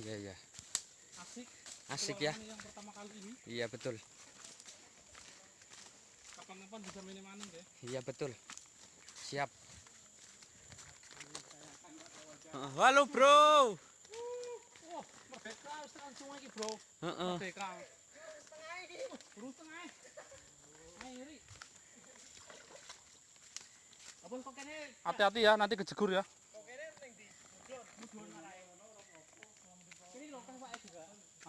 Iya iya. Asik. Asik ya. Yang pertama kali ini Iya betul. kapan-kapan bisa main maning deh. Iya betul. Siap. Heeh, Halo bro. Oh, merdeka sungai iki, Bro. Heeh. Merdeka. Tengah. Kok kene? Hati-hati ya, nanti kejegur ya.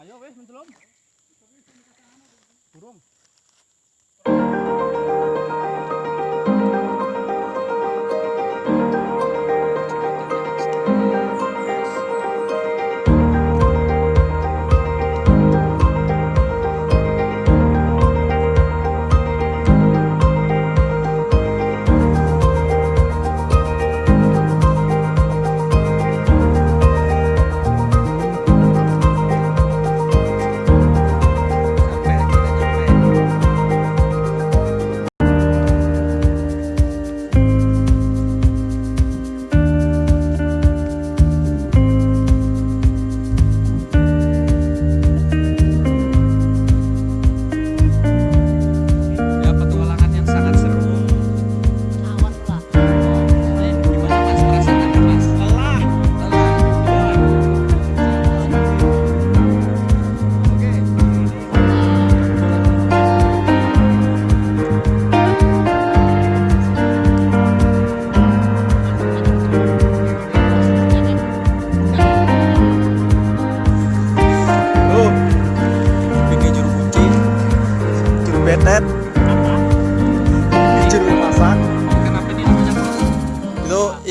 Ayo wes mencelom. Burung.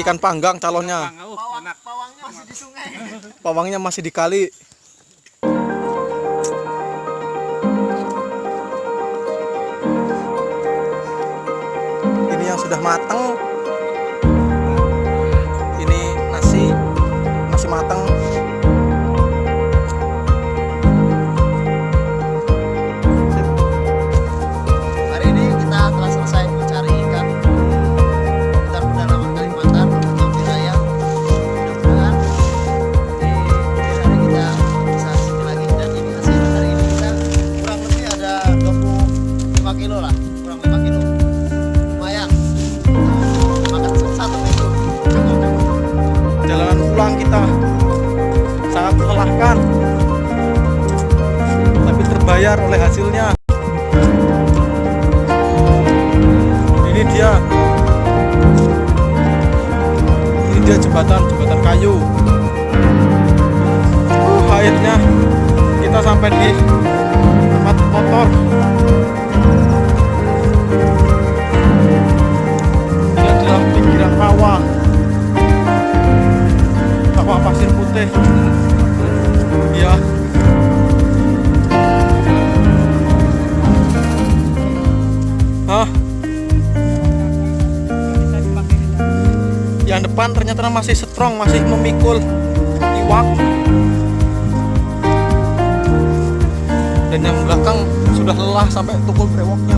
Ikan panggang calonnya. Oh, enak. Pawangnya masih di sungai. Pawangnya masih di kali. Ini yang sudah matang. Terbayar oleh hasilnya. Ini dia. Ini dia jembatan, jembatan kayu. Uh, akhirnya kita sampai di tempat motor. Yang depan ternyata masih strong masih memikul iwak dan yang belakang sudah lelah sampai tukul brewoknya